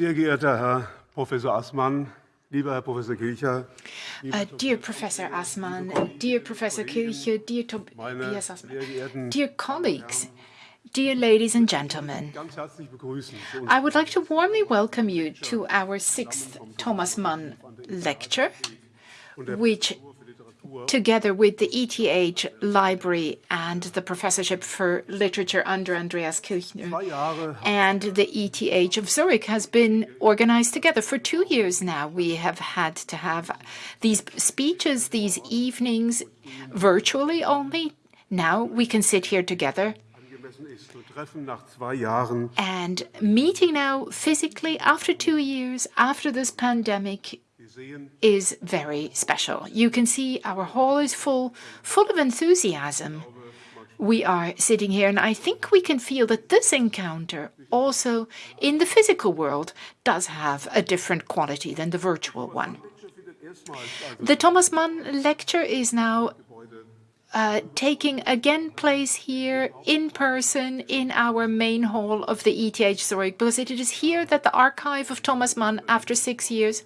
Sehr geehrter Herr Professor Assmann, lieber Herr Professor Kilcher. Uh, dear Professor Assmann, dear Professor Kilcher, dear Tobias Assmann, dear colleagues, Dear ladies and gentlemen, I would like to warmly welcome you to our sixth Thomas Mann lecture, which together with the ETH Library and the Professorship for Literature under Andreas Kilcher and the ETH of Zurich has been organized together. For two years now, we have had to have these speeches, these evenings, virtually only. Now we can sit here together and meeting now physically after two years, after this pandemic, is very special. You can see our hall is full, full of enthusiasm. We are sitting here, and I think we can feel that this encounter, also in the physical world, does have a different quality than the virtual one. The Thomas Mann lecture is now uh, taking again place here in person in our main hall of the ETH Zurich, because it is here that the archive of Thomas Mann, after six years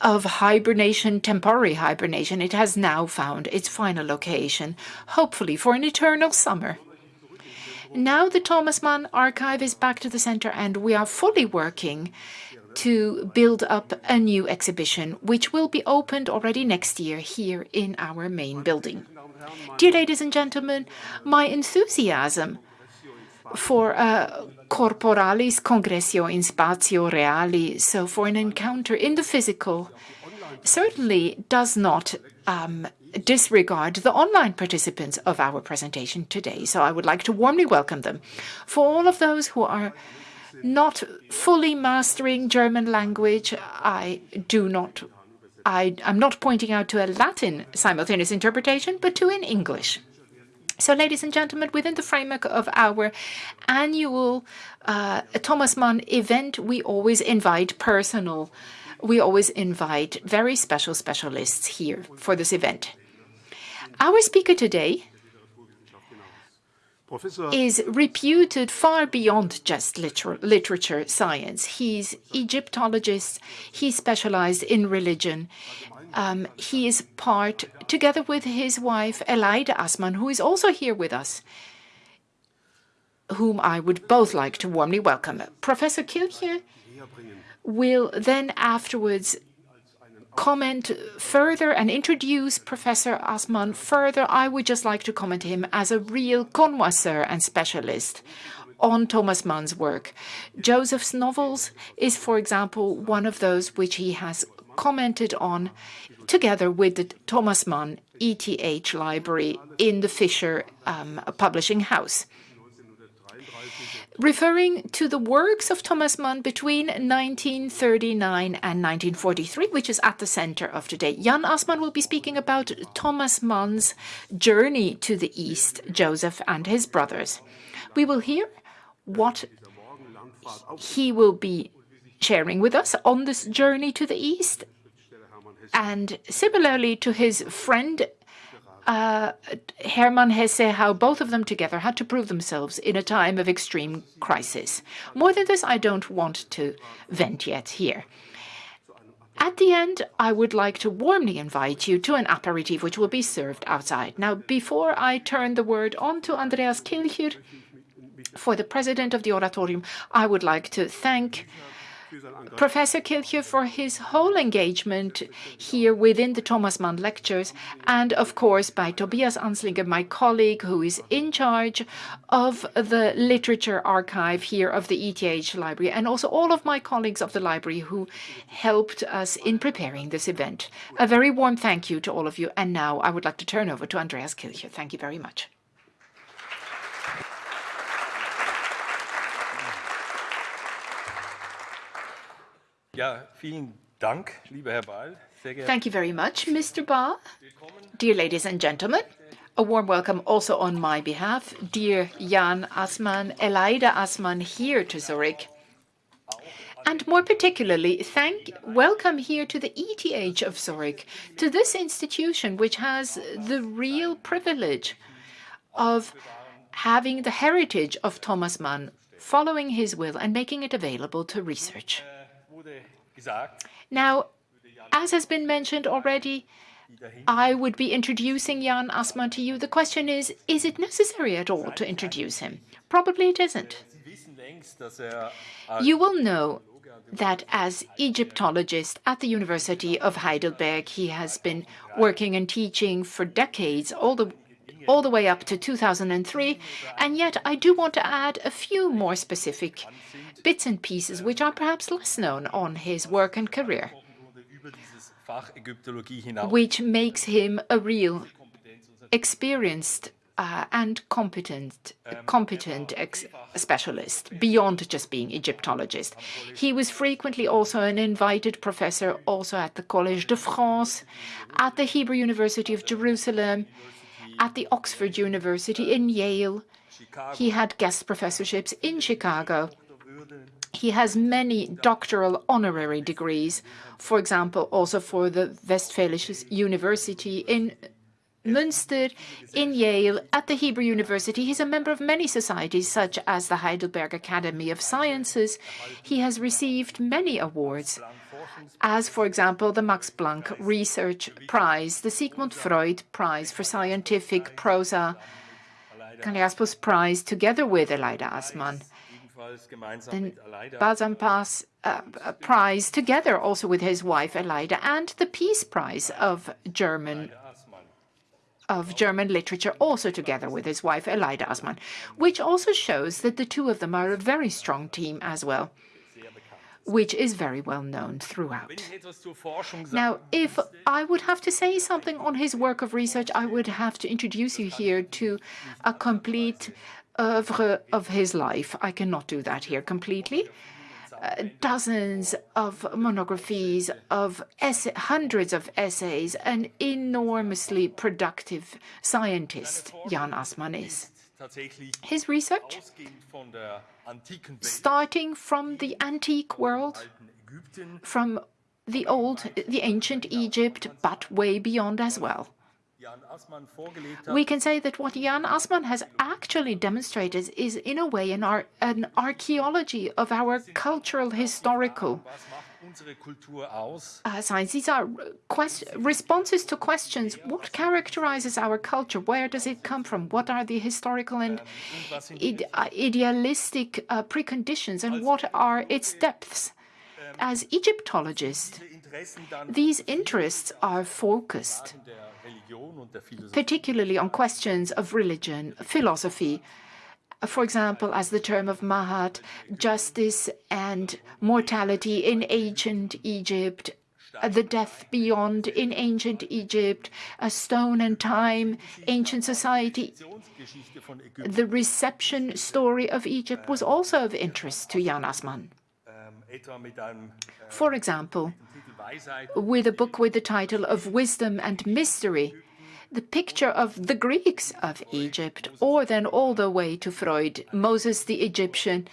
of hibernation, temporary hibernation, it has now found its final location, hopefully for an eternal summer. Now the Thomas Mann archive is back to the center, and we are fully working to build up a new exhibition, which will be opened already next year here in our main building. Dear ladies and gentlemen, my enthusiasm for uh, corporalis congressio in spatio reali, so for an encounter in the physical, certainly does not um, disregard the online participants of our presentation today. So I would like to warmly welcome them. For all of those who are not fully mastering German language, I do not I, am not pointing out to a Latin simultaneous interpretation, but to an English. So, ladies and gentlemen, within the framework of our annual uh, Thomas Mann event, we always invite personal, we always invite very special specialists here for this event. Our speaker today is reputed far beyond just liter literature science. He's Egyptologist. He specialized in religion. Um, he is part, together with his wife, Aleida Assmann, who is also here with us, whom I would both like to warmly welcome. Professor Kilcher will then afterwards comment further and introduce Professor Assmann further, I would just like to comment him as a real connoisseur and specialist on Thomas Mann's work. Joseph's novels is, for example, one of those which he has commented on together with the Thomas Mann ETH library in the Fischer um, publishing house referring to the works of Thomas Mann between 1939 and 1943, which is at the center of today. Jan Assmann will be speaking about Thomas Mann's journey to the East, Joseph and his brothers. We will hear what he will be sharing with us on this journey to the East. And similarly to his friend uh, Hermann Hesse, how both of them together had to prove themselves in a time of extreme crisis. More than this, I don't want to vent yet here. At the end, I would like to warmly invite you to an aperitif which will be served outside. Now, before I turn the word on to Andreas Kilcher, for the president of the Oratorium, I would like to thank Professor Kilcher for his whole engagement here within the Thomas Mann lectures, and of course by Tobias Amslinger, my colleague who is in charge of the literature archive here of the ETH library, and also all of my colleagues of the library who helped us in preparing this event. A very warm thank you to all of you, and now I would like to turn over to Andreas Kilcher. Thank you very much. Thank you very much, Mr. Ball. Dear ladies and gentlemen, a warm welcome also on my behalf. Dear Jan Assmann, Aleida Assmann here to Zurich. And more particularly, thank, welcome here to the ETH of Zurich, to this institution which has the real privilege of having the heritage of Thomas Mann following his will and making it available to research. Now, as has been mentioned already, I would be introducing Jan Assmann to you. The question is, is it necessary at all to introduce him? Probably it isn't. You will know that as Egyptologist at the University of Heidelberg, he has been working and teaching for decades, all the all the way up to 2003. And yet I do want to add a few more specific bits and pieces which are perhaps less known on his work and career, which makes him a real experienced uh, and competent, competent specialist beyond just being Egyptologist. He was frequently also an invited professor also at the Collège de France, at the Hebrew University of Jerusalem, at the Oxford University in Yale. He had guest professorships in Chicago. He has many doctoral honorary degrees, for example, also for the Westfälische University in Münster, in Yale, at the Hebrew University. He's a member of many societies, such as the Heidelberg Academy of Sciences. He has received many awards, as, for example, the Max Planck Research Prize, the Sigmund Freud Prize for Scientific Prosa, Karl-Jaspers Prize, together with Aleida Assmann, the Balzan Pass uh, Prize, together also with his wife Aleida, and the Peace Prize of German of German literature, also together with his wife Aleida Assmann, which also shows that the two of them are a very strong team as well which is very well known throughout. Now, if I would have to say something on his work of research, I would have to introduce you here to a complete oeuvre of his life. I cannot do that here completely. Uh, dozens of monographies, of hundreds of essays, an enormously productive scientist Jan Assmann is. His research, starting from the antique world, from the old, the ancient Egypt, but way beyond as well. We can say that what Jan Assmann has actually demonstrated is, in a way, an, ar an archaeology of our cultural historical uh, science. These are responses to questions. What characterizes our culture? Where does it come from? What are the historical and ide uh, idealistic uh, preconditions? And what are its depths? As Egyptologists, these interests are focused particularly on questions of religion, philosophy, for example, as the term of Ma'at, justice and mortality in ancient Egypt, uh, the death beyond in ancient Egypt, a stone and time, ancient society. The reception story of Egypt was also of interest to Jan Assmann. For example, with a book with the title of Wisdom and Mystery, the picture of the Greeks of Egypt, or then all the way to Freud, Moses the Egyptian,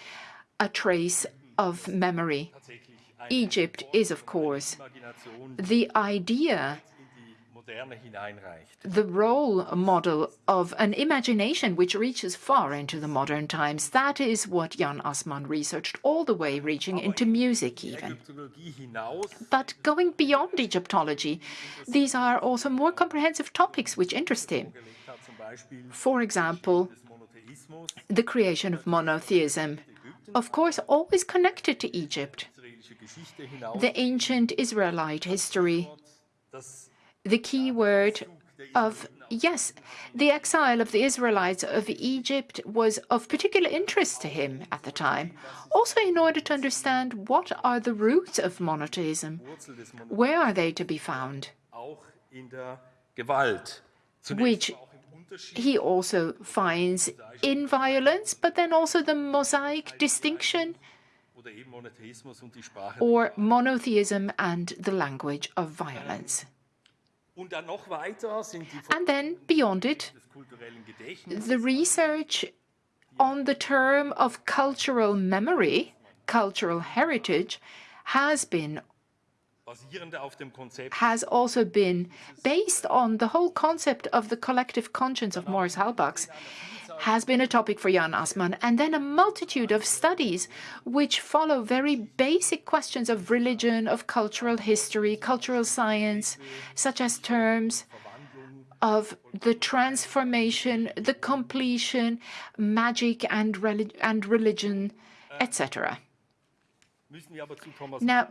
a trace of memory. Egypt is, of course, the idea the role model of an imagination which reaches far into the modern times. That is what Jan Assmann researched, all the way reaching into music even. But going beyond Egyptology, these are also more comprehensive topics which interest him. For example, the creation of monotheism, of course, always connected to Egypt. The ancient Israelite history, the key word of yes, the exile of the Israelites of Egypt was of particular interest to him at the time, also in order to understand what are the roots of monotheism, where are they to be found, which he also finds in violence, but then also the Mosaic distinction or monotheism and the language of violence. And then beyond it, the research on the term of cultural memory, cultural heritage, has been has also been based on the whole concept of the collective conscience of Maurice Halbwachs. Has been a topic for Jan Assmann, and then a multitude of studies which follow very basic questions of religion, of cultural history, cultural science, such as terms of the transformation, the completion, magic and, relig and religion, etc. Now,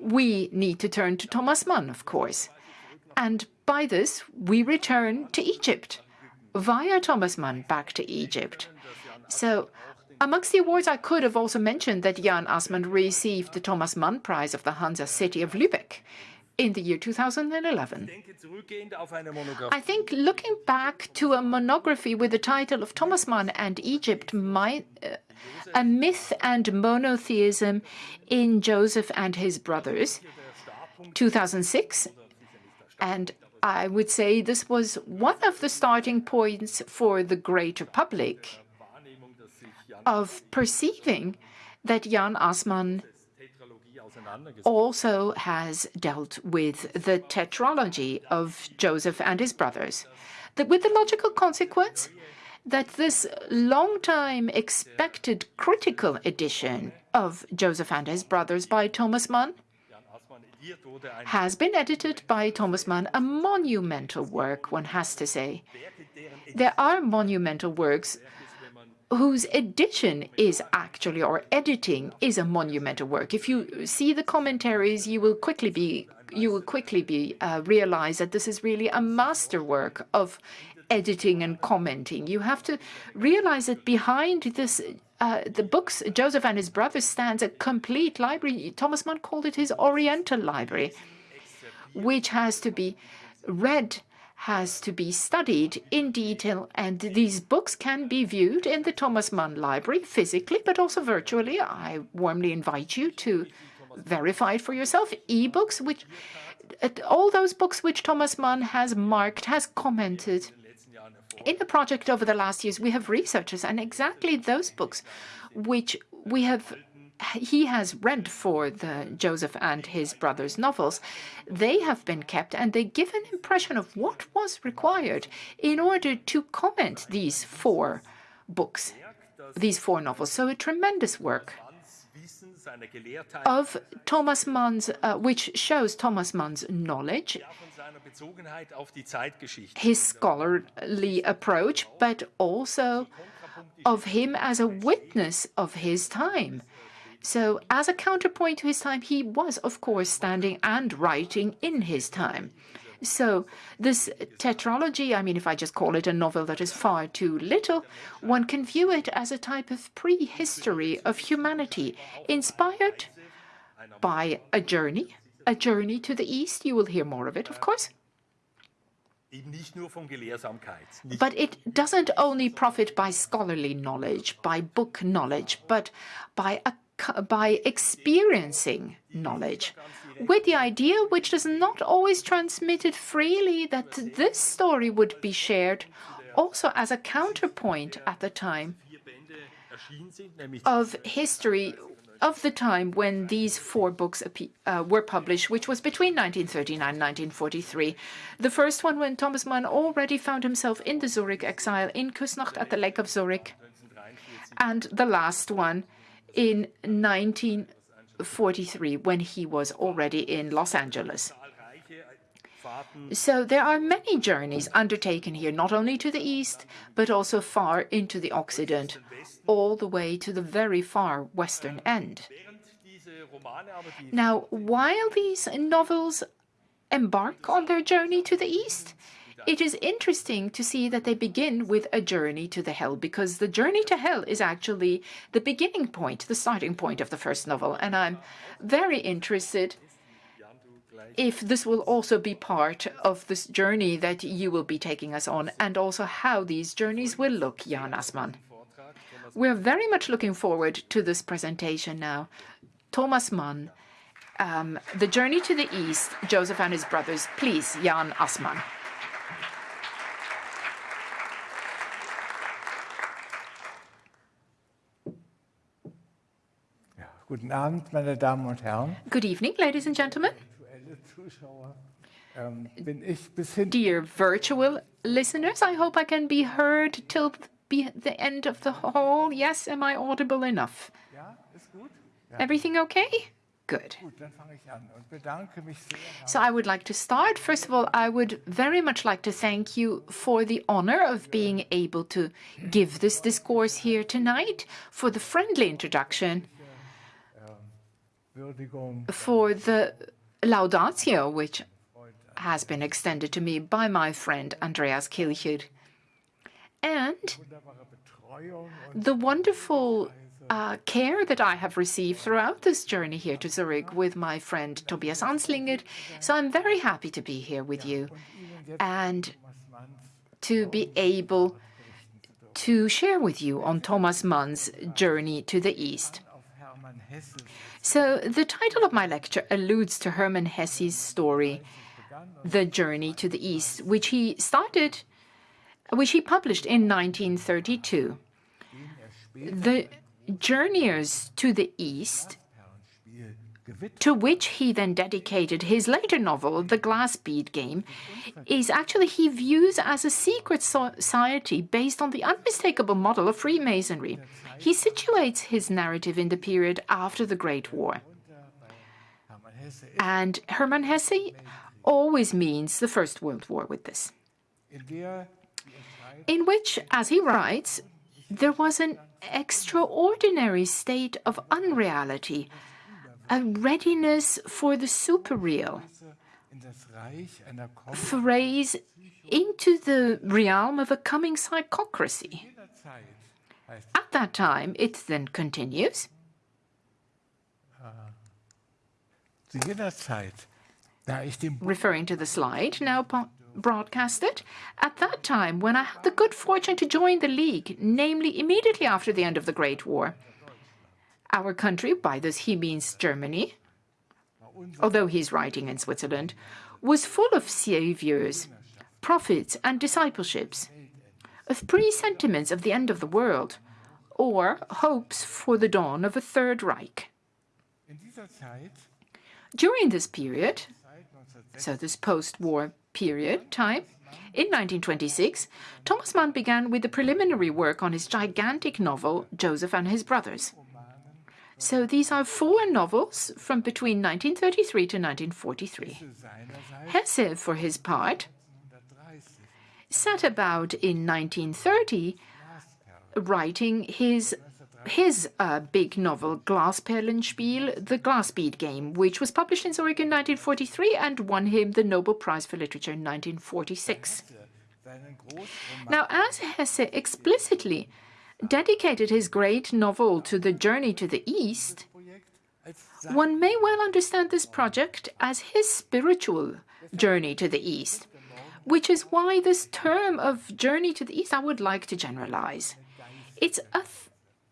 we need to turn to Thomas Mann, of course. And by this, we return to Egypt via Thomas Mann back to Egypt. So amongst the awards, I could have also mentioned that Jan Assmann received the Thomas Mann Prize of the Hansa City of Lübeck in the year 2011. I think looking back to a monography with the title of Thomas Mann and Egypt, my, uh, a myth and monotheism in Joseph and his brothers, 2006, and I would say this was one of the starting points for the greater public of perceiving that Jan Assmann also has dealt with the tetralogy of Joseph and his brothers, with the logical consequence that this long time expected critical edition of Joseph and his brothers by Thomas Mann has been edited by Thomas Mann, a monumental work, one has to say. There are monumental works whose edition is actually, or editing is a monumental work. If you see the commentaries, you will quickly be you will quickly be uh, realize that this is really a masterwork of editing and commenting. You have to realize that behind this Uh, the books, Joseph and his brothers, stands a complete library. Thomas Mann called it his Oriental library, which has to be read, has to be studied in detail, and these books can be viewed in the Thomas Mann library physically, but also virtually. I warmly invite you to verify it for yourself. E-books, which uh, all those books which Thomas Mann has marked, has commented in the project over the last years, we have researchers, and exactly those books which we have he has read for the Joseph and his brothers novels, they have been kept and they give an impression of what was required in order to comment these four books, these four novels. So a tremendous work of Thomas Mann's, uh, which shows Thomas Mann's knowledge his scholarly approach, but also of him as a witness of his time. So, as a counterpoint to his time, he was, of course, standing and writing in his time. So, this tetralogy, I mean, if I just call it a novel that is far too little, one can view it as a type of prehistory of humanity, inspired by a journey, a journey to the East. You will hear more of it, of course. But it doesn't only profit by scholarly knowledge, by book knowledge, but by a by experiencing knowledge, with the idea, which is not always transmitted freely, that this story would be shared also as a counterpoint at the time of history of the time when these four books uh, were published, which was between 1939 and 1943. The first one when Thomas Mann already found himself in the Zurich exile in Küsnacht at the Lake of Zurich, and the last one in 1943 when he was already in Los Angeles. So there are many journeys undertaken here, not only to the east, but also far into the Occident, all the way to the very far western end. Now, while these novels embark on their journey to the east, it is interesting to see that they begin with a journey to the hell, because the journey to hell is actually the beginning point, the starting point of the first novel. And I'm very interested if this will also be part of this journey that you will be taking us on, and also how these journeys will look, Jan Assmann. We're very much looking forward to this presentation now. Thomas Mann, um, The Journey to the East, Joseph and His Brothers. Please, Jan Assmann. Guten Abend, meine Damen und Good evening, ladies and gentlemen. Ähm, Dear virtual listeners, I hope I can be heard till the end of the hall? Yes, am I audible enough? Ja, ist gut? Everything okay? Good. Gut, dann fange ich an und bedanke mich sehr. So I would like to start. First of all, I would very much like to thank you for the honor of being able to give this discourse here tonight, for the friendly introduction, ähm, for the laudatio, which has been extended to me by my friend Andreas Kilcher, and the wonderful uh, care that I have received throughout this journey here to Zurich with my friend Tobias Amslinger. So I'm very happy to be here with you and to be able to share with you on Thomas Mann's journey to the East. So the title of my lecture alludes to Hermann Hesse's story, The Journey to the East, which he started, which he published in 1932. The Journeyers to the East, to which he then dedicated his later novel, The Glass Bead Game, is actually he views as a secret society based on the unmistakable model of Freemasonry. He situates his narrative in the period after the Great War. And Hermann Hesse always means the First World War with this, in which, as he writes, there was an extraordinary state of unreality, a readiness for the superreal, phrase into the realm of a coming psychocracy. At that time, it then continues, zu jener Zeit, da ich dem Bund referring to the slide now broadcasted. At that time, when I had the good fortune to join the League, namely immediately after the end of the Great War, our country, by this he means Germany, although he's writing in Switzerland, was full of saviors, prophets, and discipleships, of presentiments of the end of the world, or hopes for the dawn of a Third Reich. in dieser Zeit, During this period, so this post-war period time, in 1926, Thomas Mann began with the preliminary work on his gigantic novel, Joseph and His Brothers. So these are four novels from between 1933 to 1943. seinerseits Hesse, for his part, 1930 set about in 1930 writing his his uh, big novel Glasperlenspiel, The Glass Bead Game, which was published in Zurich in 1943 and won him the Nobel Prize for Literature in 1946. Now, as Hesse explicitly dedicated his great novel to the journey to the East, one may well understand this project as his spiritual journey to the East, which is why this term of journey to the East I would like to generalize. It's a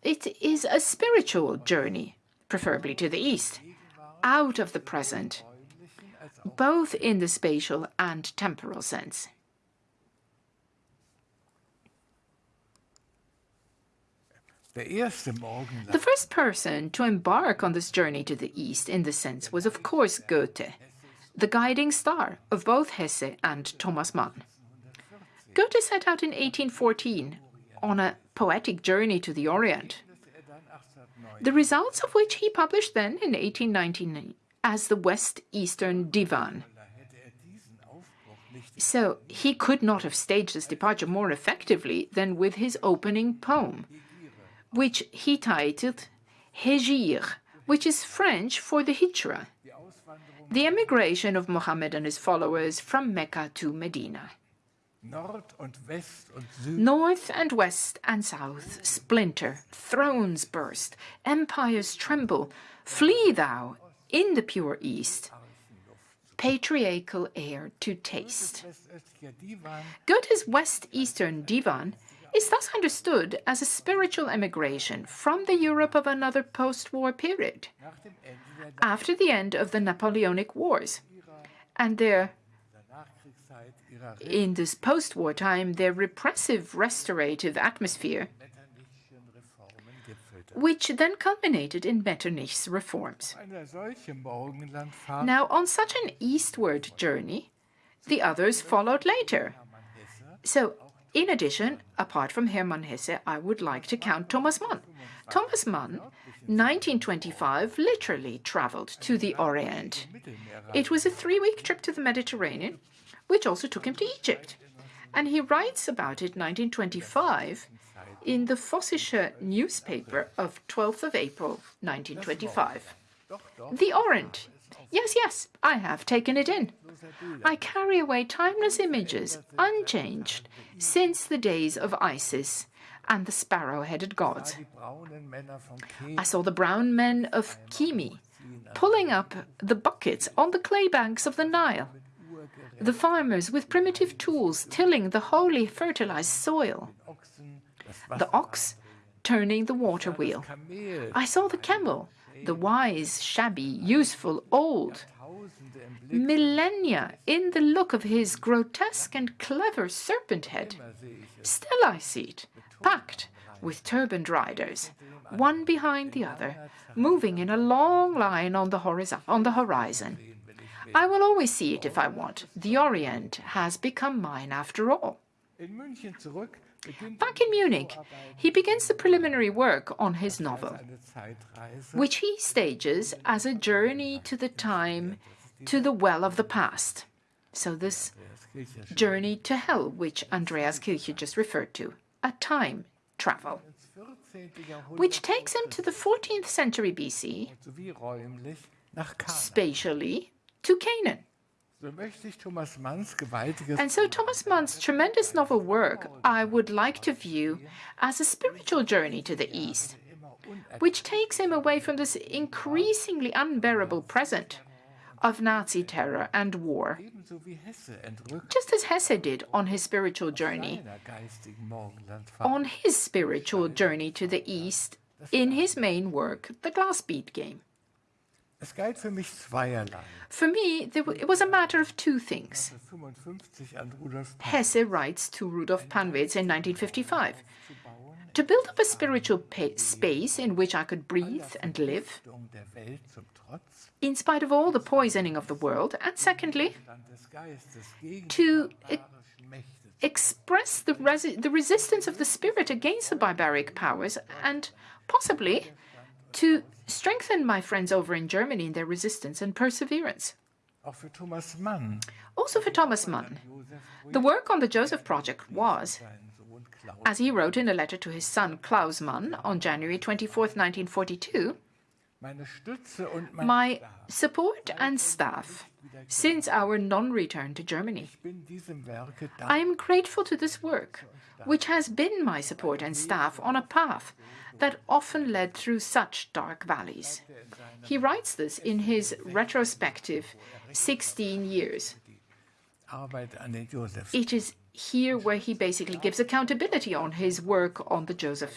it is a spiritual journey, preferably to the East, out of the present, both in the spatial and temporal sense. der erste Morgenland The first person to embark on this journey to the East in this sense was, of course, Goethe, the guiding star of both Hesse and Thomas Mann. Goethe set out in 1814 on a poetic journey to the Orient, dann 1809 the results of which he published then in 1819 as the West Eastern Divan. So he could not have staged this departure more effectively than with his opening poem, which he titled Hégire, which is French for the Hijra, the emigration of Muhammad and his followers from Mecca to Medina. Nord und West und Süd North and west and south splinter, thrones burst, empires tremble. Flee thou in the pure east, patriarchal air to taste. Goethe's West Eastern Divan is thus understood as a spiritual emigration from the Europe of another post war period, after the end of the Napoleonic Wars. And their, in this post war time, their repressive restorative atmosphere, which then culminated in Metternich's reforms. Now, on such an eastward journey, the others followed later. So, In addition, apart from Hermann Hesse, I would like to count Thomas Mann. Thomas Mann, 1925, literally traveled to the Orient. It was a three-week trip to the Mediterranean, which also took him to Egypt. And he writes about it 1925 in the Vossische newspaper of 12th of April 1925. The Orient. Yes, yes, I have taken it in. I carry away timeless images, unchanged, since the days of Isis and the sparrow-headed gods. I saw the brown men of Kymi pulling up the buckets on the clay banks of the Nile, the farmers with primitive tools tilling the holy fertilized soil, the ox turning the water wheel. I saw the camel, the wise, shabby, useful, old, millennia in the look of his grotesque and clever serpent head. Still I see it, packed with turbaned riders, one behind the other, moving in a long line on the, on the horizon. I will always see it if I want. The Orient has become mine after all. Back in Munich, he begins the preliminary work on his novel, which he stages as a journey to the time to the well of the past. So this journey to hell, which Andreas Kilcher just referred to, a time travel, which takes him to the 14th century BC, spatially to Canaan. And so Thomas Mann's tremendous novel work I would like to view as a spiritual journey to the East, which takes him away from this increasingly unbearable present of Nazi terror and war, just as Hesse did on his spiritual journey, on his spiritual journey to the East in his main work, The Glass Bead Game. For me, it was a matter of two things. Hesse writes to Rudolf Pannwitz in 1955 to build up a spiritual space in which I could breathe and live, in spite of all the poisoning of the world, and secondly, to e express the, the resistance of the spirit against the barbaric powers, and possibly to strengthen my friends over in Germany in their resistance and perseverance. Also for Thomas Mann, the work on the Joseph Project was, as he wrote in a letter to his son Klaus Mann on January 24, 1942, my support and staff since our non-return to Germany. I am grateful to this work, which has been my support and staff on a path that often led through such dark valleys. He writes this in his retrospective 16 years. It is here where he basically gives accountability on his work on the Joseph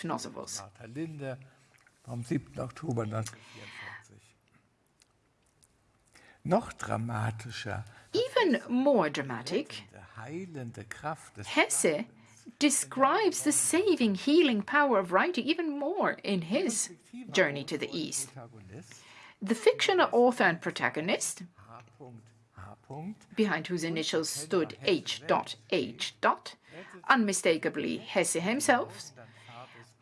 novels. Even more dramatic, Hesse describes the saving, healing power of writing even more in his journey to the East. The fictional author and protagonist, behind whose initials stood H. H. unmistakably Hesse himself,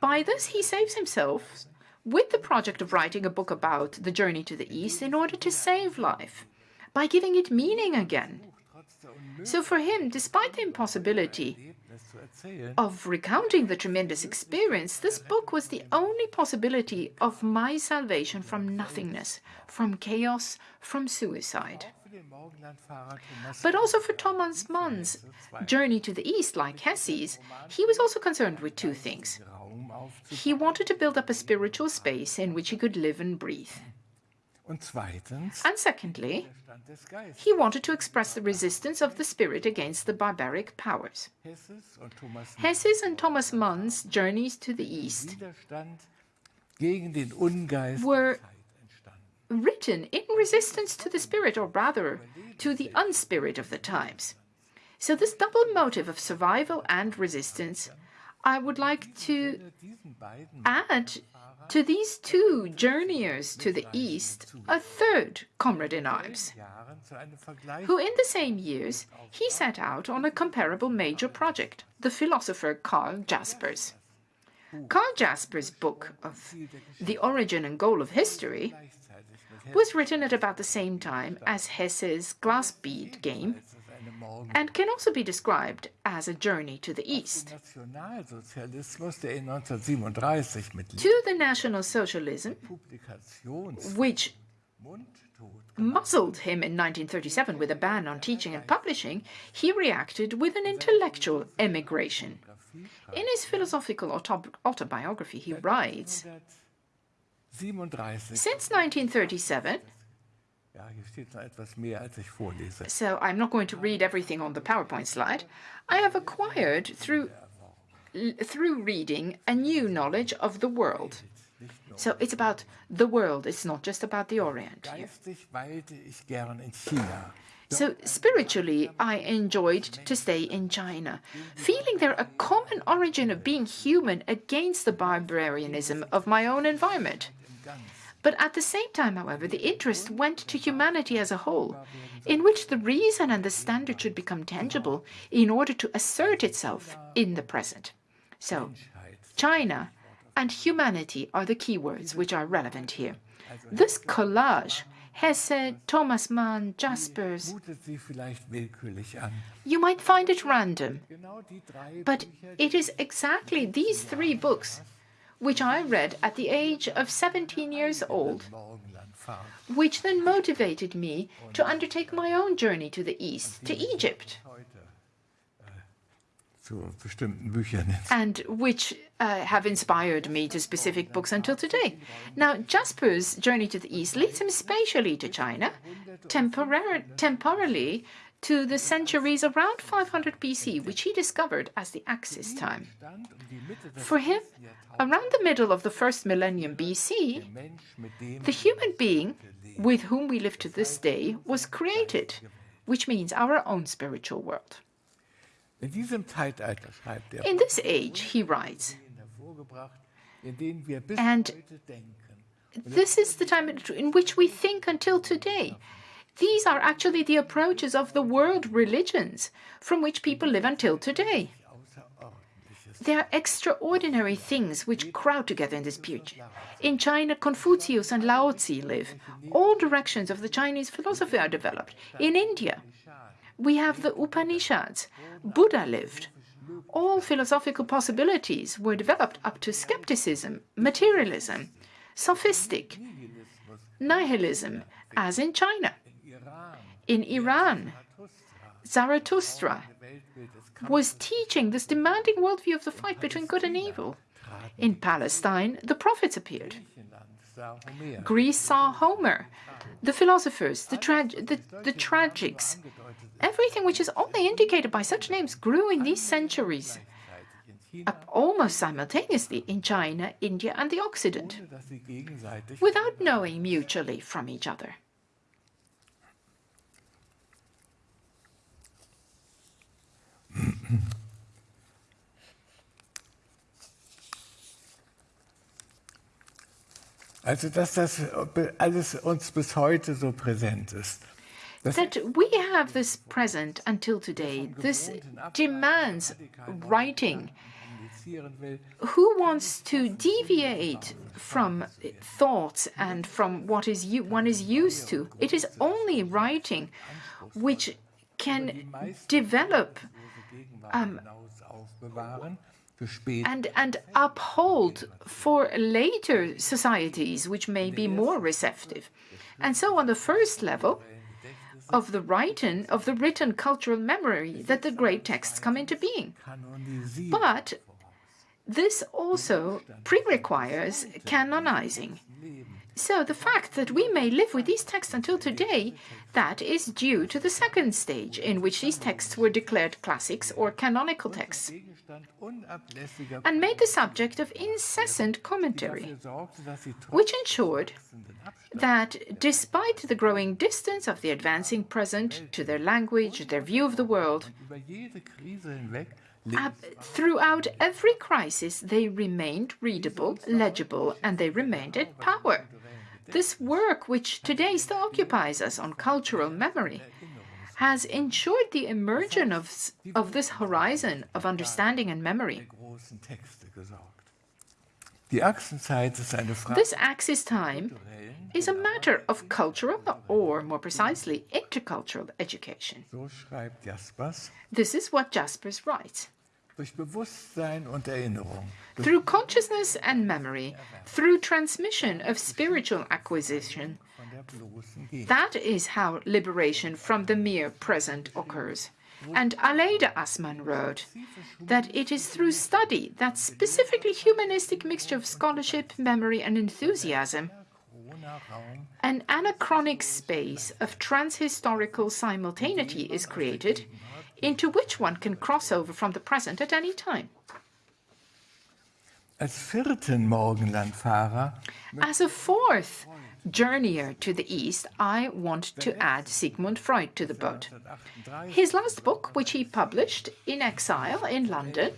by this he saves himself with the project of writing a book about the journey to the East in order to save life, by giving it meaning again. So for him, despite the impossibility of recounting the tremendous experience, this book was the only possibility of my salvation from nothingness, from chaos, from suicide. But also for Thomas Mann's journey to the east, like Hesse's, he was also concerned with two things. He wanted to build up a spiritual space in which he could live and breathe. And secondly, he wanted to express the resistance of the spirit against the barbaric powers. Hesse's and Thomas Mann's journeys to the east were written in resistance to the spirit, or rather, to the unspirit of the times. So this double motive of survival and resistance I would like to add to these two journeyers to the east a third comrade in arms, who in the same years he set out on a comparable major project, the philosopher Karl Jaspers. Karl Jaspers' book of The Origin and Goal of History was written at about the same time as Hesse's glass bead game and can also be described as a journey to the east. To the National Socialism, which muzzled him in 1937 with a ban on teaching and publishing, he reacted with an intellectual emigration. In his philosophical autobiography, he writes, Since 1937, so I'm not going to read everything on the PowerPoint slide. I have acquired through through reading a new knowledge of the world. So it's about the world, it's not just about the Orient. Here. So spiritually, I enjoyed to stay in China, feeling there a common origin of being human against the barbarianism of my own environment. But at the same time, however, the interest went to humanity as a whole, in which the reason and the standard should become tangible in order to assert itself in the present. So, China and humanity are the keywords which are relevant here. This collage Hesse, Thomas Mann, Jaspers. You might find it random, but it is exactly these three books which I read at the age of 17 years old, which then motivated me to undertake my own journey to the east, to Egypt. And which uh, have inspired me to specific books until today. Now, Jasper's journey to the east leads him spatially to China, temporarily to the centuries around 500 BC, which he discovered as the Axis time. For him, around the middle of the first millennium BC, the human being with whom we live to this day was created, which means our own spiritual world. In this age, he writes, and this is the time in which we think until today. These are actually the approaches of the world religions from which people live until today. There are extraordinary things which crowd together in this period. In China, Confucius and Lao Tzu live. All directions of the Chinese philosophy are developed. In India, we have the Upanishads. Buddha lived. All philosophical possibilities were developed up to skepticism, materialism, sophistic, nihilism, as in China. In Iran, Zarathustra was teaching this demanding worldview of the fight between good and evil. In Palestine, the prophets appeared. Greece saw Homer, the philosophers, the, tra the, the tragics. Everything which is only indicated by such names grew in these centuries, almost simultaneously in China, India, and the Occident, without knowing mutually from each other. Also, dass das alles uns bis heute so präsent ist. that we have this present until today. This demands writing. Who wants to deviate from thoughts and from what is one is used to? It is only writing which can develop um, and, and uphold for later societies which may be more receptive. And so on the first level of the written, of the written cultural memory that the great texts come into being. But this also pre-requires canonizing. So the fact that we may live with these texts until today, that is due to the second stage in which these texts were declared classics or canonical texts and made the subject of incessant commentary, which ensured that despite the growing distance of the advancing present to their language, their view of the world, throughout every crisis, they remained readable, legible, and they remained in power. This work, which today still occupies us on cultural memory, has ensured the emergence of, of this horizon of understanding and memory. This axis time is a matter of cultural, or more precisely, intercultural education. This is what Jaspers writes. Through consciousness and memory, through transmission of spiritual acquisition, that is how liberation from the mere present occurs. And Aleida Assmann wrote that it is through study, that specifically humanistic mixture of scholarship, memory, and enthusiasm, an anachronic space of transhistorical simultaneity is created into which one can cross over from the present at any time. Als vierten Morgenlandfahrer As a fourth journeyer to the east, I want to add Sigmund Freud to the boat. His last book, which he published in exile in London,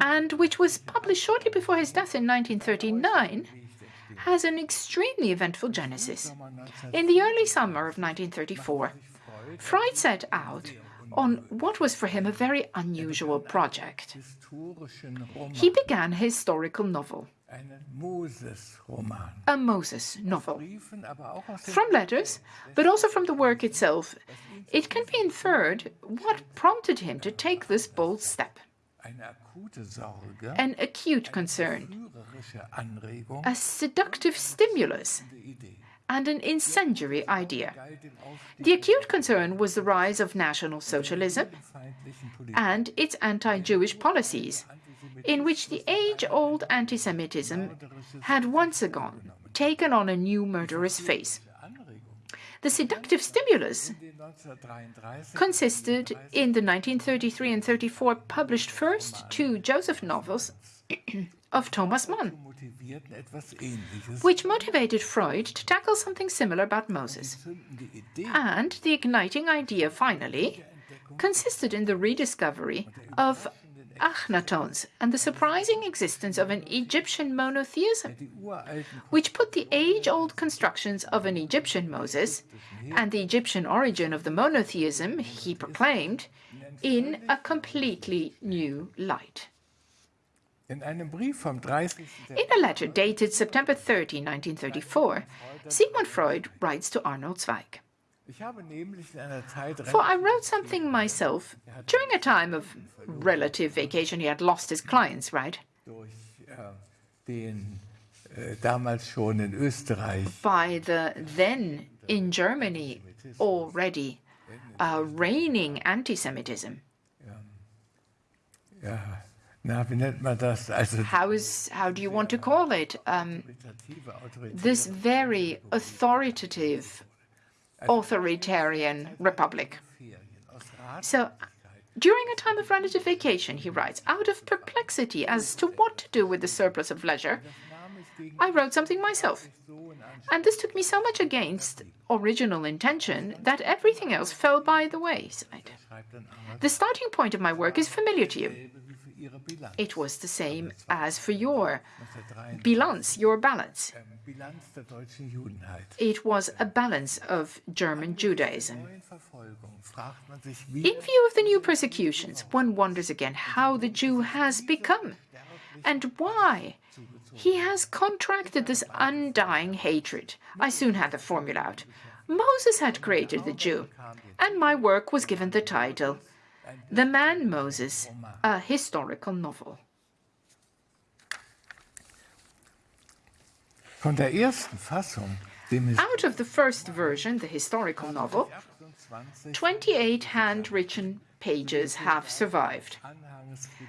and which was published shortly before his death in 1939, has an extremely eventful genesis. In the early summer of 1934, Freud set out on what was for him a very unusual project. He began a historical novel, a Moses novel. From letters, but also from the work itself, it can be inferred what prompted him to take this bold step. An acute concern, a seductive stimulus, and an incendiary idea. The acute concern was the rise of National Socialism and its anti-Jewish policies, in which the age-old anti-Semitism had once again taken on a new murderous face. The seductive stimulus consisted in the 1933 and 34 published first two Joseph novels of Thomas Mann, which motivated Freud to tackle something similar about Moses. And the igniting idea, finally, consisted in the rediscovery of Achnatons and the surprising existence of an Egyptian monotheism, which put the age-old constructions of an Egyptian Moses and the Egyptian origin of the monotheism he proclaimed in a completely new light. In a letter dated September 30, 1934, Sigmund Freud writes to Arnold Zweig. For I wrote something myself during a time of relative vacation. He had lost his clients, right? Äh, damals schon in Österreich. By the then in Germany already uh, reigning anti-Semitism. Ja. How, is, how do you want to call it? Um, this very authoritative, authoritarian republic. So, during a time of relative vacation, he writes, out of perplexity as to what to do with the surplus of leisure, I wrote something myself. And this took me so much against original intention that everything else fell by the wayside. The starting point of my work is familiar to you. It was the same as for your Bilanz, your balance. It was a balance of German Judaism. In view of the new persecutions, one wonders again how the Jew has become and why he has contracted this undying hatred. I soon had the formula out. Moses had created the Jew, and my work was given the title the Man Moses, a historical novel. Von der ersten Fassung, Out of the first version, the historical novel, 28 handwritten pages have survived,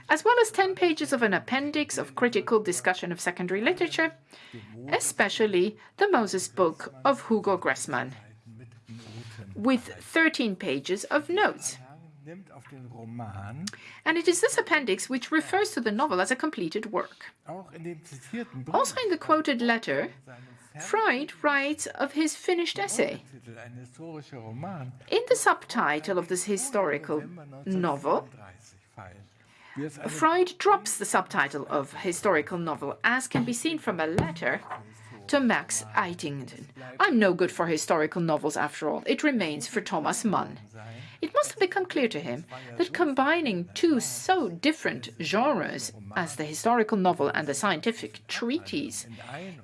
as well as 10 pages of an appendix of critical discussion of secondary literature, especially the Moses book of Hugo Gressmann, with 13 pages of notes. Nimmt auf den And it is this appendix which refers to the novel as a completed work. auch in dem zitierten Brief, Also in the quoted letter, Freud writes of his finished essay. Titel, ein historischer Roman, In the subtitle of this historical novel, 1937 fallen. Wie es eine Freud drops the subtitle of historical novel, as can be seen from a letter to Max Eitingon. I'm no good for historical novels after all. It remains for Thomas Mann. It must have become clear to him that combining two so different genres as the historical novel and the scientific treatise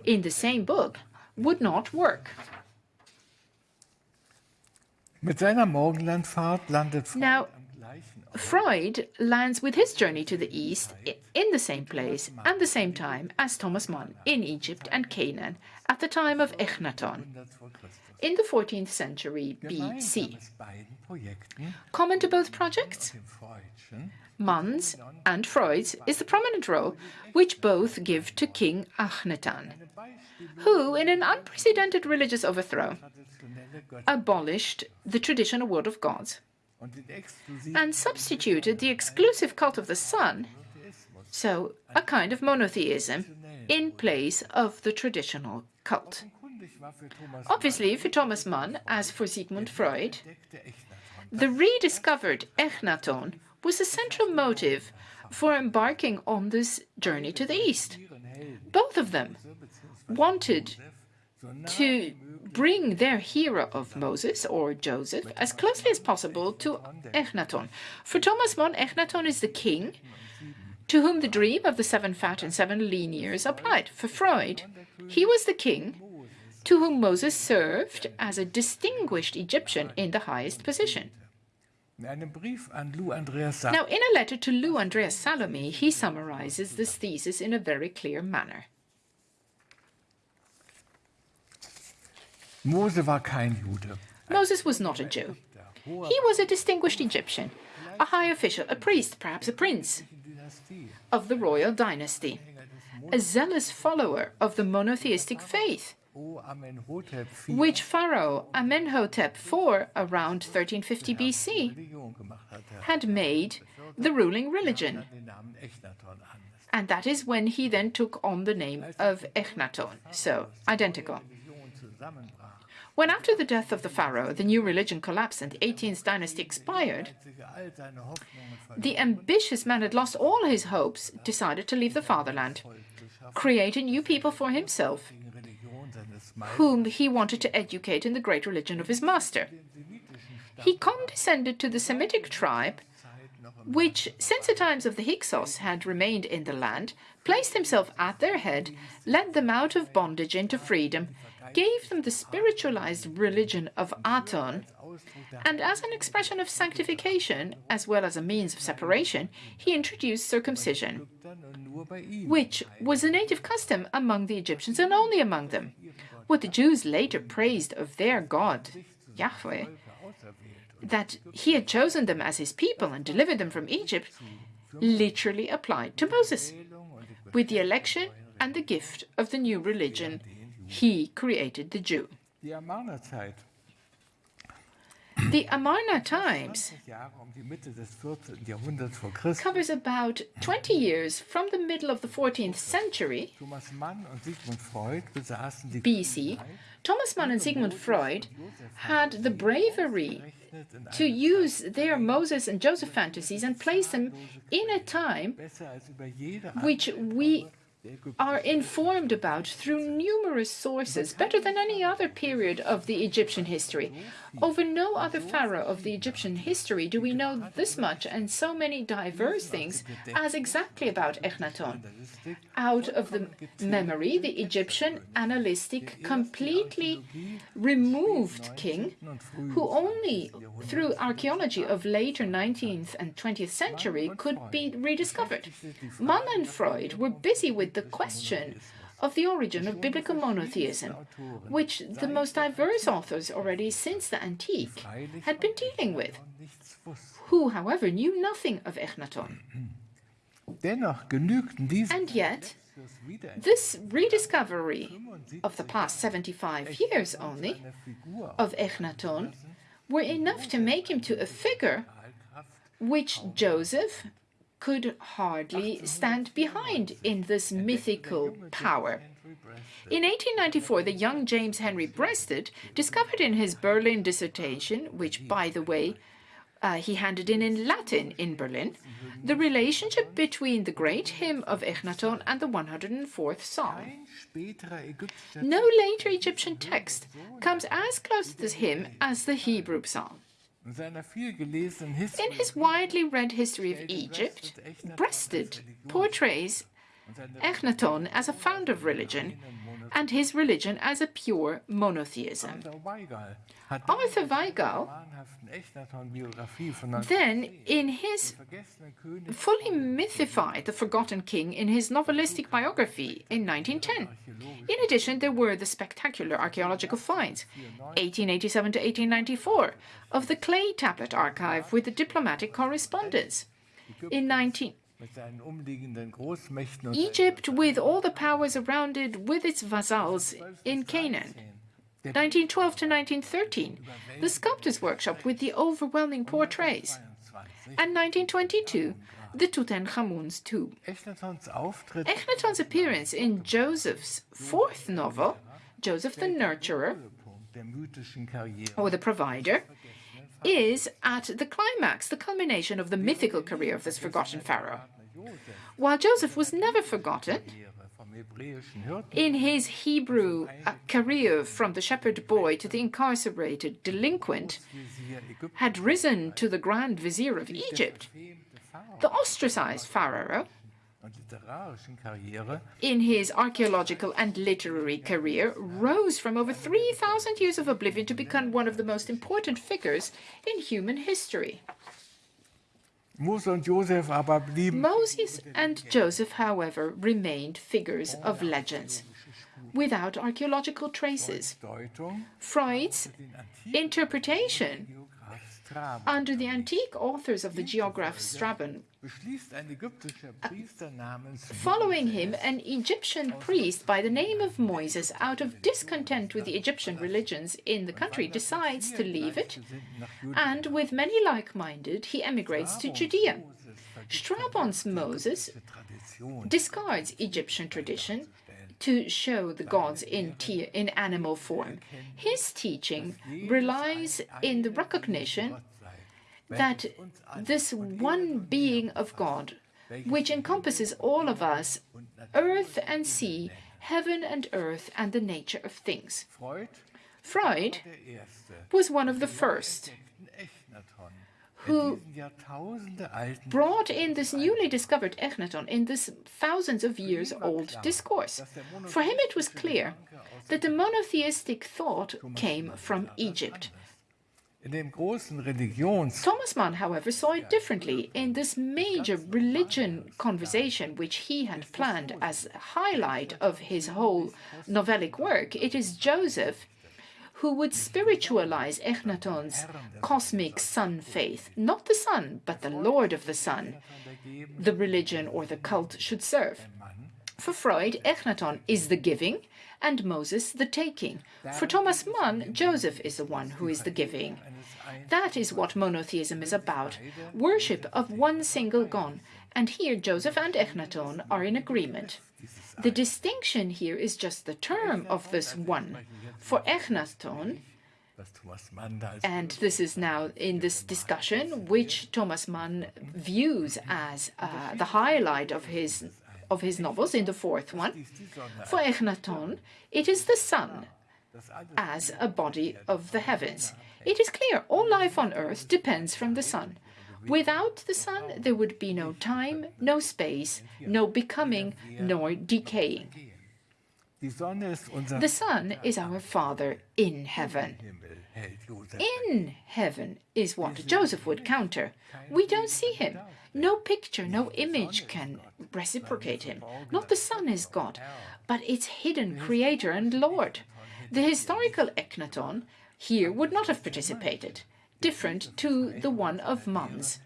in the same book would not work. Mit seiner Morgenlandfahrt landet Freud Now, am gleichen Ort. Freud lands with his journey to the east in the same place and the same time as Thomas Mann in Egypt and Canaan at the time of Echnaton 100 vor Christus. in the 14th century BC. Common to both projects, Mann's and Freud's, is the prominent role which both give to King Akhenaten, who, in an unprecedented religious overthrow, abolished the traditional world of gods and substituted the exclusive cult of the sun So, a kind of monotheism in place of the traditional cult. Obviously, for Thomas Mann, as for Sigmund Freud, the rediscovered Echnaton was a central motive for embarking on this journey to the east. Both of them wanted to bring their hero of Moses or Joseph as closely as possible to Echnaton. For Thomas Mann, Echnaton is the king to whom the dream of the seven fat and seven lean years applied. For Freud, he was the king to whom Moses served as a distinguished Egyptian in the highest position. Now, in a letter to Lou Andreas Salome, he summarizes this thesis in a very clear manner. Moses was not a Jew. He was a distinguished Egyptian, a high official, a priest, perhaps a prince of the royal dynasty, a zealous follower of the monotheistic faith, which Pharaoh Amenhotep IV, around 1350 BC, had made the ruling religion. And that is when he then took on the name of Echnaton, so identical. When after the death of the pharaoh, the new religion collapsed and the 18th dynasty expired, the ambitious man had lost all his hopes, decided to leave the fatherland, create a new people for himself, whom he wanted to educate in the great religion of his master. He condescended to the Semitic tribe, which, since the times of the Hyksos, had remained in the land, placed himself at their head, led them out of bondage into freedom, gave them the spiritualized religion of Aton, and as an expression of sanctification, as well as a means of separation, he introduced circumcision, which was a native custom among the Egyptians and only among them. What the Jews later praised of their God, Yahweh, that he had chosen them as his people and delivered them from Egypt, literally applied to Moses. With the election and the gift of the new religion, he created the Jew. The Amarna Times 20 Jahre die Mitte des 14. Jahrhunderts vor Christus, covers about 20 years from the middle of the 14th century Thomas Mann und Sigmund Freud BC. Thomas Mann and Sigmund Freud had the bravery to use their Moses and Joseph fantasies and place them in a time besser als über jede which we. Are informed about through numerous sources, better than any other period of the Egyptian history. Over no other pharaoh of the Egyptian history do we know this much and so many diverse things as exactly about Echnaton. Out of the memory, the Egyptian analytic completely removed king, who only through archaeology of later 19th and 20th century could be rediscovered. Mann and Freud were busy with the question of the origin of biblical monotheism, which the most diverse authors already since the antique had been dealing with, who, however, knew nothing of Echnaton. Dennoch genügten diese And yet, this rediscovery of the past 75 years only of Echnaton were enough to make him to a figure which Joseph could hardly stand behind in this mythical power. In 1894, the young James Henry Breasted discovered in his Berlin dissertation, which, by the way, uh, he handed in in Latin in Berlin, the relationship between the great hymn of Echnaton and the 104th Psalm. No later Egyptian text comes as close to this hymn as the Hebrew Psalm. In his widely read history of Egypt, Breasted portrays Echnaton as a founder of religion and his religion as a pure monotheism. Arthur Weigall then, in his fully mythified the forgotten king in his novelistic biography in 1910. In addition, there were the spectacular archaeological finds, 1887 to 1894, of the clay tablet archive with the diplomatic correspondence. In 19 Egypt, with all the powers around it, with its vassals in Canaan. 1912 to 1913, the Sculptor's Workshop with the overwhelming portraits. And 1922, the Tutankhamun's tomb. Echnaton's appearance in Joseph's fourth novel, Joseph the Nurturer, or the Provider, is at the climax, the culmination of the mythical career of this forgotten pharaoh. While Joseph was never forgotten, in his Hebrew uh, career from the shepherd boy to the incarcerated delinquent, had risen to the Grand Vizier of Egypt, the ostracized pharaoh, in his archaeological and literary career, rose from over 3,000 years of oblivion to become one of the most important figures in human history. Moses and Joseph, however, remained figures of legends without archaeological traces. Freud's interpretation under the antique authors of the geograph Strabon. Following him, an Egyptian priest by the name of Moises, out of discontent with the Egyptian religions in the country, decides to leave it, and with many like-minded, he emigrates to Judea. Strabon's Moses discards Egyptian tradition to show the gods in, in animal form. His teaching relies in the recognition that this one being of God, which encompasses all of us, earth and sea, heaven and earth, and the nature of things. Freud was one of the first who brought in this newly discovered Echnaton in this thousands of years old discourse. For him it was clear that the monotheistic thought came from Egypt. Thomas Mann, however, saw it differently. In this major religion conversation, which he had planned as a highlight of his whole novellic work, it is Joseph who would spiritualize Echnaton's cosmic sun faith. Not the sun, but the Lord of the sun, the religion or the cult should serve. For Freud, Echnaton is the giving and Moses the taking. For Thomas Mann, Joseph is the one who is the giving. That is what monotheism is about, worship of one single God. And here Joseph and Echnaton are in agreement. The distinction here is just the term of this one. For Echnaton, and this is now in this discussion, which Thomas Mann views as uh, the highlight of his of his novels in the fourth one. For Echnaton, it is the sun as a body of the heavens. It is clear all life on earth depends from the sun. Without the sun, there would be no time, no space, no becoming, nor decaying. The Sun is our Father in heaven. In heaven is what Joseph would counter. We don't see him. No picture, no image can reciprocate him. Not the sun is God, but its hidden Creator and Lord. The historical Echnaton here would not have participated, different to the one of Mann's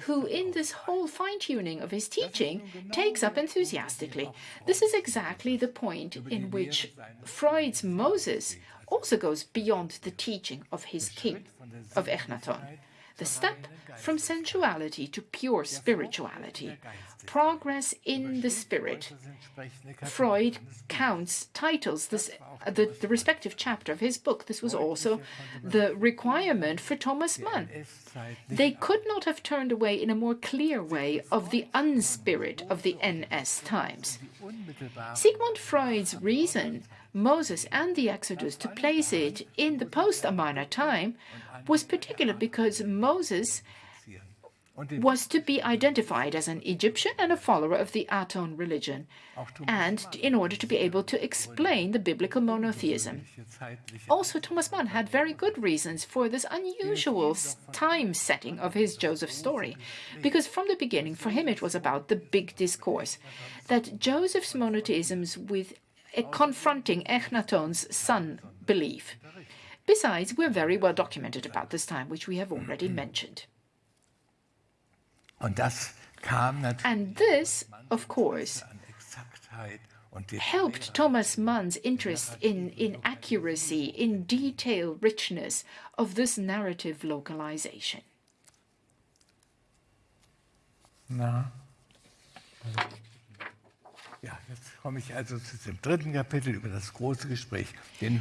who in this whole fine-tuning of his teaching takes up enthusiastically. This is exactly the point in which Freud's Moses also goes beyond the teaching of his king, of Echnaton. The step from sensuality to pure spirituality, progress in the spirit. Freud counts, titles this, uh, the, the respective chapter of his book. This was also the requirement for Thomas Mann. They could not have turned away in a more clear way of the unspirit of the NS times. Sigmund Freud's reason Moses and the Exodus to place it in the post-Amarna time was particular because Moses was to be identified as an Egyptian and a follower of the Aton religion, and in order to be able to explain the biblical monotheism. Also, Thomas Mann had very good reasons for this unusual time setting of his Joseph story, because from the beginning, for him, it was about the big discourse that Joseph's monotheisms with confronting Echnaton's son belief. Besides, we're very well documented about this time, which we have already mentioned. And this, of course, helped Thomas Mann's interest in, in accuracy, in detail richness of this narrative localization. Na. Ja, jetzt komme ich also zu dem dritten Kapitel über das große Gespräch.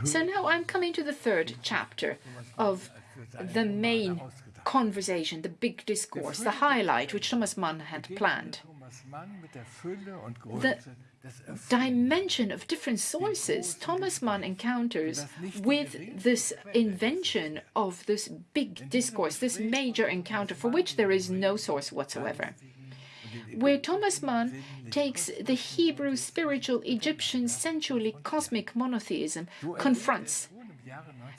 so now I'm coming to the third chapter of the main conversation, the big discourse, the highlight which Thomas Mann had planned. The dimension of different sources Thomas Mann encounters with this invention of this big discourse, this major encounter for which there is no source whatsoever where Thomas Mann takes the Hebrew spiritual Egyptian sensually cosmic monotheism, confronts.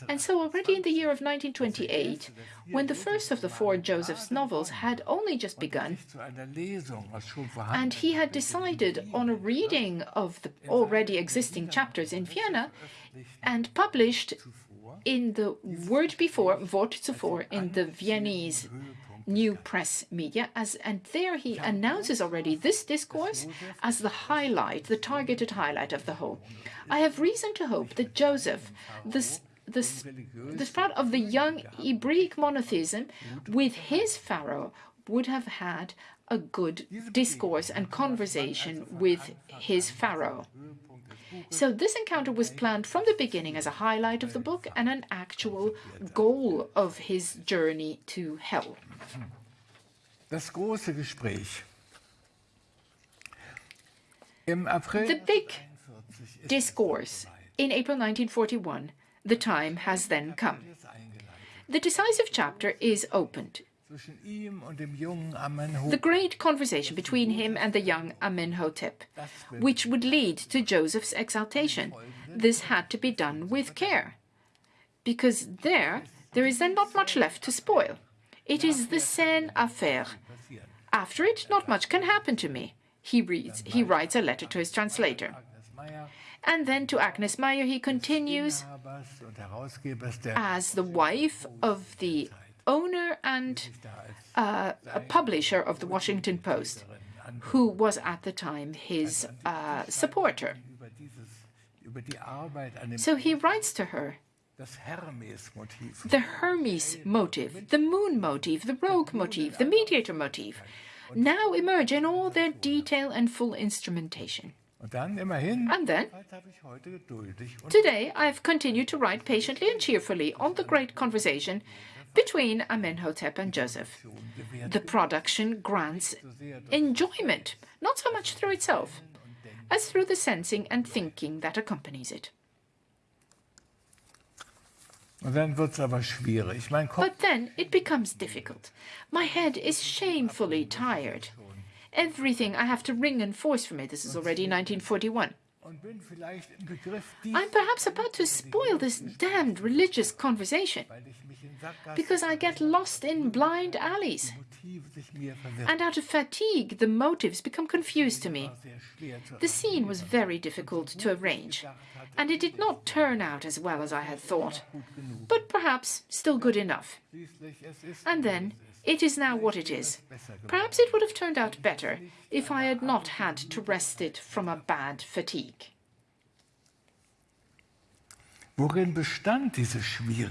And so already in the year of 1928, when the first of the four Joseph's novels had only just begun, and he had decided on a reading of the already existing chapters in Vienna, and published in the word before, Wort zuvor, in the Viennese new press media as and there he announces already this discourse as the highlight the targeted highlight of the whole. I have reason to hope that joseph this this the sprout of the young Hebraic monotheism with his pharaoh would have had a good discourse and conversation with his pharaoh so this encounter was planned from the beginning as a highlight of the book and an actual goal of his journey to hell. Das große Gespräch. the big discourse in April 1941, the time has then come. The decisive chapter is opened. The great conversation between him and the young Amenhotep, which would lead to Joseph's exaltation. This had to be done with care, because there, there is then not much left to spoil. It is the scène à faire. After it, not much can happen to me. He reads, he writes a letter to his translator. And then to Agnes Meyer he continues, as the wife of the owner and uh, a publisher of the Washington Post, who was at the time his uh, supporter. So he writes to her the Hermes motive, the moon motive, the rogue motive, the mediator motive, now emerge in all their detail and full instrumentation. And then, today I've continued to write patiently and cheerfully on the great conversation between Amenhotep and Joseph. The production grants enjoyment, not so much through itself, as through the sensing and thinking that accompanies it. But then it becomes difficult. My head is shamefully tired. Everything I have to wring and force from it. This is already 1941. I'm perhaps about to spoil this damned religious conversation because I get lost in blind alleys. And out of fatigue, the motives become confused to me. The scene was very difficult to arrange, and it did not turn out as well as I had thought, but perhaps still good enough. And then it is now what it is. Perhaps it would have turned out better if I had not had to rest it from a bad fatigue. Worin bestand diese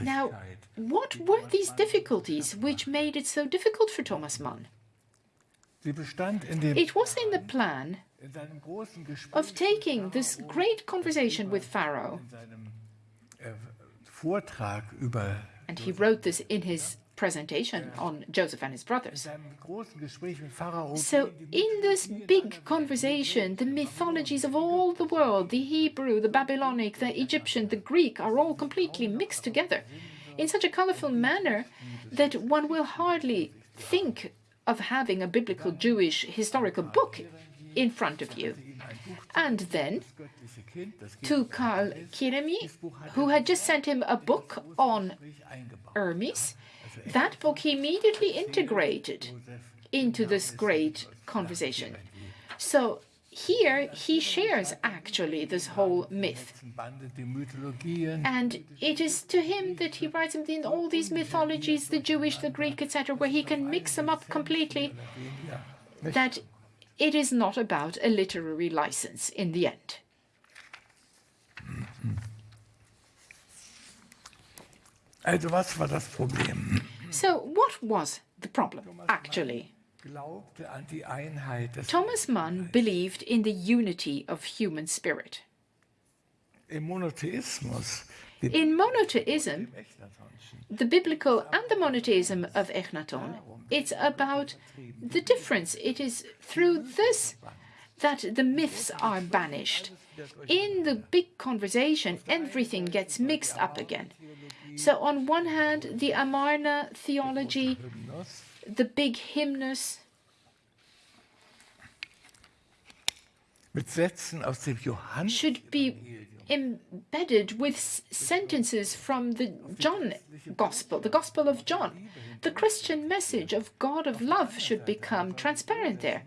Now, what were these difficulties which made it so difficult for Thomas Mann? Sie bestand in dem It was in the plan in seinem großen Gespräch, of taking this great conversation with Pharaoh, äh, and he wrote this in his presentation on Joseph and his brothers. seinem großen Gespräch mit Pharao. So, in this big conversation, the mythologies of all the world the Hebrew, the Babylonic, the Egyptian, the Greek are all completely mixed together in such a colorful manner that one will hardly think of having a biblical Jewish historical book in front of you. And then göttliche Kind, das to Karl Kerényi, who had just sent him a book on Hermes, that book he immediately integrated into this great conversation. So here he shares actually this whole myth. And it is to him that he writes in all these mythologies, the Jewish, the Greek, etc., where he can mix them up completely, that it is not about a literary license in the end. Äh, also was war das Problem? So, what was the problem, actually? Glaubte an die Einheit des Thomas Mann believed in the unity of human spirit. im Monotheismus, dem In monotheism, the biblical and the monotheism of Echnaton, it's about the difference. It is through this that the myths are banished. In the big conversation, everything gets mixed up again. So, on one hand, the Amarna theology, the big hymnus, mit Sätzen aus dem Johannes should be embedded with sentences from the John Gospel, the Gospel of John. The Christian message of God of love should become transparent there.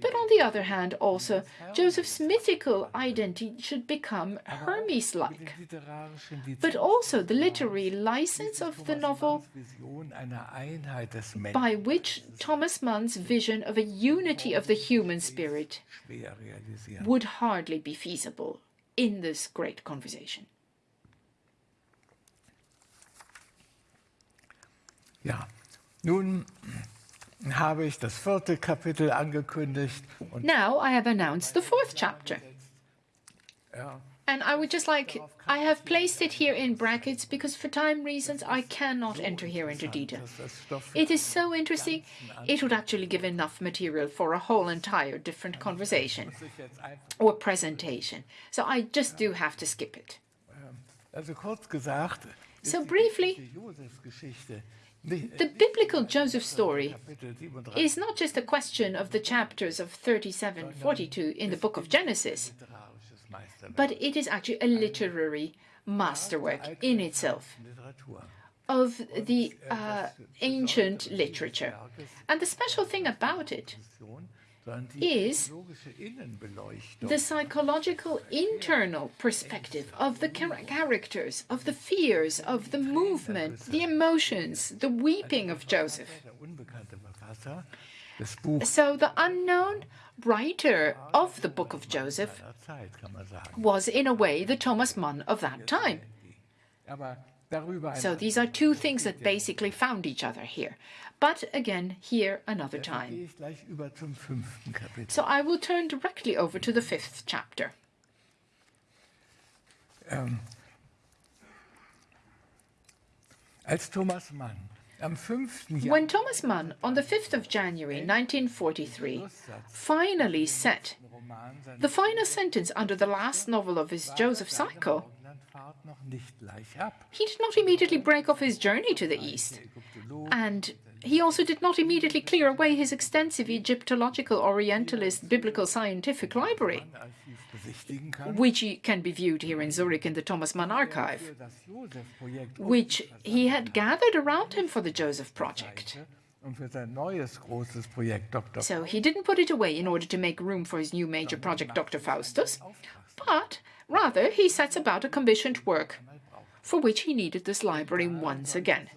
But on the other hand, also, Joseph's mythical identity should become Hermes like. But also the literary license of the novel by which Thomas Mann's vision of a unity of the human spirit would hardly be feasible in this great conversation. Ja, nun habe ich das vierte Kapitel angekündigt und Now I have announced the fourth chapter. ja, And I would just like, I have placed it here in brackets because for time reasons I cannot enter here into detail. dass das Stoff It is so interesting, it would actually give enough material for a whole entire different conversation sich jetzt einfach, or presentation. So I just do have to skip it. also kurz gesagt, ist So briefly, Geschichte, Josefs Geschichte nicht, äh, The biblical Joseph story is not just a question of the chapters of 37 42 in the book of Genesis, but it is actually a literary masterwork in itself. Of the uh, ancient literature. And the special thing about it is the psychological internal perspective of the char- characters, of the fears, of the movement, the emotions, the weeping of Joseph. der unbekannte Verfasser des Buchs So the unknown writer of the book of Joseph was, in a way, the Thomas Mann of that time. So these are two things that basically found each other here. But again, here another time. So I will turn directly over to the fifth chapter. Um, Als Thomas Mann am 5. Jahr When Thomas Mann, on the 5th of January 1943, finally seine the final sentence under the last novel of his Joseph cycle, he did not immediately break off his journey to the east. And he also did not immediately clear away his extensive Egyptological, Orientalist, biblical scientific library, which can be viewed here in Zurich in the Thomas Mann archive, which he had gathered around him for the Joseph project. So he didn't put it away in order to make room for his new major project, Dr. Faustus, but rather he sets about a commissioned work for which he needed this library once again.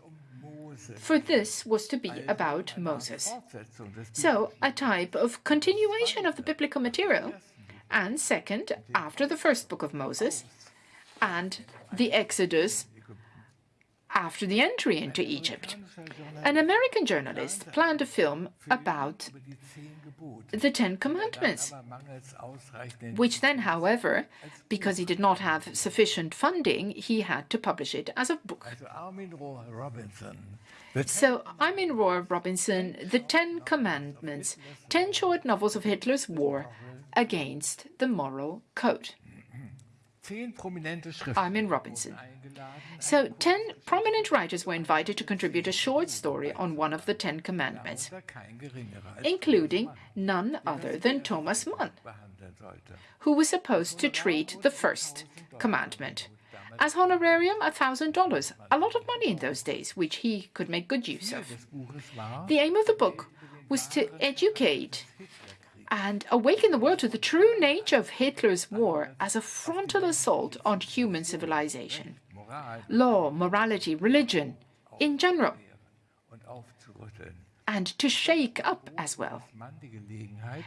For this was to be about Moses. So, a type of continuation of the biblical material. And second, after the first book of Moses, and the Exodus after the entry into Egypt. An American journalist planned a film about the Ten Commandments, which then, however, because he did not have sufficient funding, he had to publish it as a book. So i Armin Rohr Robinson, The Ten Commandments, ten short novels of Hitler's war against the moral code. Armin Robinson. So, ten prominent writers were invited to contribute a short story on one of the Ten Commandments, including none other than Thomas Mann, who was supposed to treat the first commandment. As honorarium, $1,000, a lot of money in those days, which he could make good use of. The aim of the book was to educate and awaken the world to the true nature of Hitler's war as a frontal assault on human civilization, law, morality, religion in general, and to shake up as well.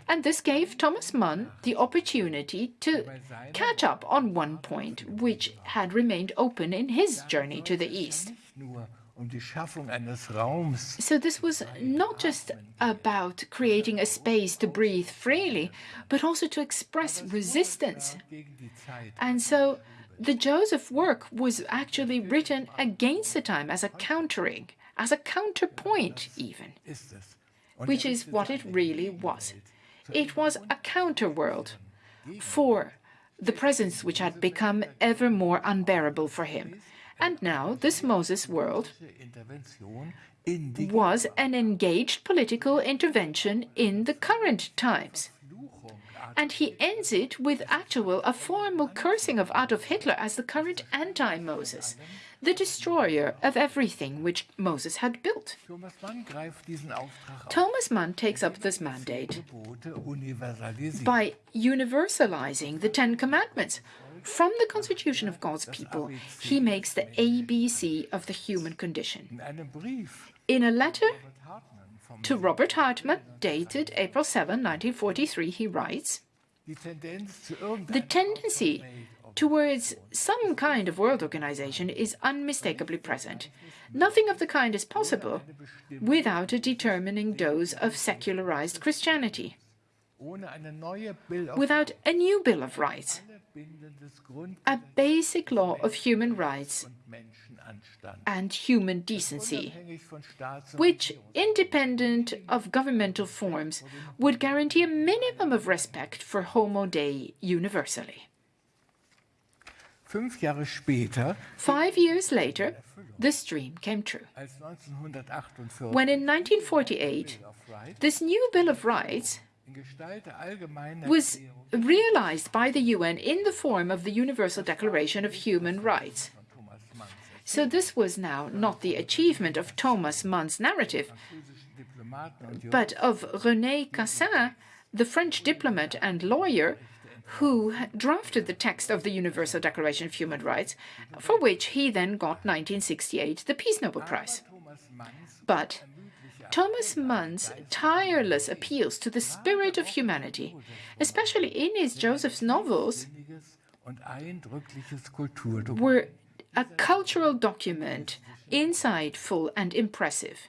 And this gave Thomas Mann the opportunity to catch up on one point which had remained open in his journey to the East. So this was not just about creating a space to breathe freely, but also to express resistance. And so the Joseph work was actually written against the time as a countering, as a counterpoint even, which is what it really was. It was a counterworld for the presence which had become ever more unbearable for him. And now this Moses world was an engaged political intervention in the current times. And he ends it with actual a formal cursing of Adolf Hitler as the current anti-Moses, the destroyer of everything which Moses had built. Thomas Mann takes up this mandate by universalizing the Ten Commandments, from the constitution of God's people, he makes the ABC of the human condition. In a letter to Robert Hartman, dated April 7, 1943, he writes, The tendency towards some kind of world organization is unmistakably present. Nothing of the kind is possible without a determining dose of secularized Christianity, without a new Bill of Rights, a basic law of human rights and human decency, which, independent of governmental forms, would guarantee a minimum of respect for Homo Dei universally. Five years later, this dream came true. When in 1948, this new Bill of Rights was realized by the UN in the form of the Universal Declaration of Human Rights. So this was now not the achievement of Thomas Mann's narrative, but of René Cassin, the French diplomat and lawyer who drafted the text of the Universal Declaration of Human Rights, for which he then got 1968 the Peace Nobel Prize. But Thomas Mann's tireless appeals to the spirit of humanity, especially in his Joseph's novels, were a cultural document, insightful and impressive,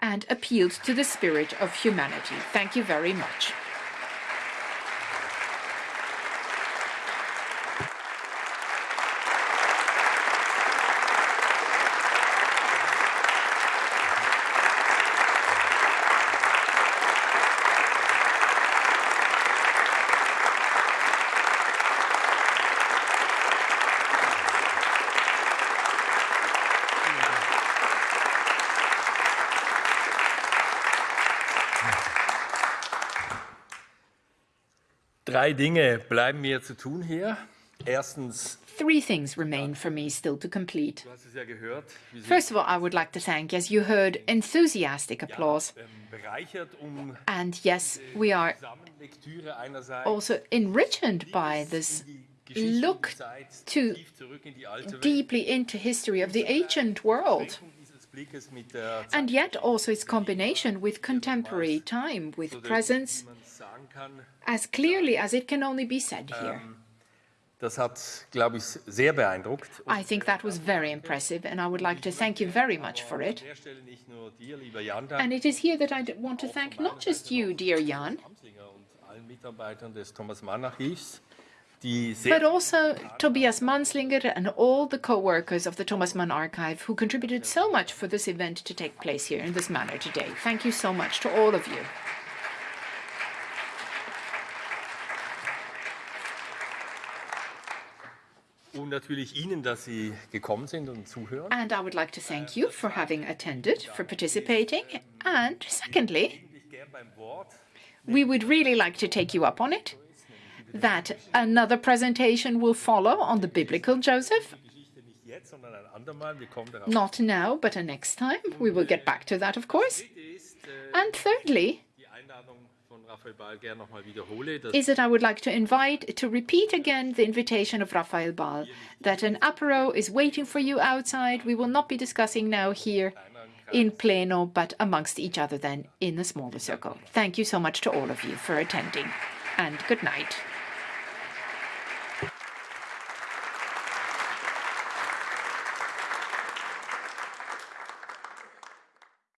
and appealed to the spirit of humanity. Thank you very much. Drei Dinge bleiben mir zu tun hier. Erstens, Three things remain for me still to complete. First of all, I would like to thank, as you heard, enthusiastic applause. um And yes, we are also enriched by this look to tief zurück in die alte Welt. deeply into history of the ancient world. dieses Blickes mit der And yet also its combination with contemporary time, with presence, kann, as clearly as it can only be said here. Ähm, das hat, glaube ich, sehr beeindruckt. I think that was very impressive, and I would like to thank you very much for it. An der Stelle nicht nur dir, lieber Jan, And it is here that I want to thank not just you, dear Jan, Amslinger und allen Mitarbeitern des Thomas Mann Archivs, die sehr but also Tobias Amslinger and all the co-workers of the Thomas Mann Archive who contributed so much for this event to take place here in this manner today. Thank you so much to all of you. Und natürlich Ihnen, dass Sie gekommen sind und zuhören. And I would like to thank you for having attended, for participating, and secondly, we would really like to take you up on it that another presentation will follow on the biblical Joseph. Not now, but a next time. We will get back to that, of course. And thirdly, is that I would like to invite, to repeat again the invitation of Rafael Ball, that an apero is waiting for you outside. We will not be discussing now here in pleno, but amongst each other then in a smaller circle. Thank you so much to all of you for attending, and good night.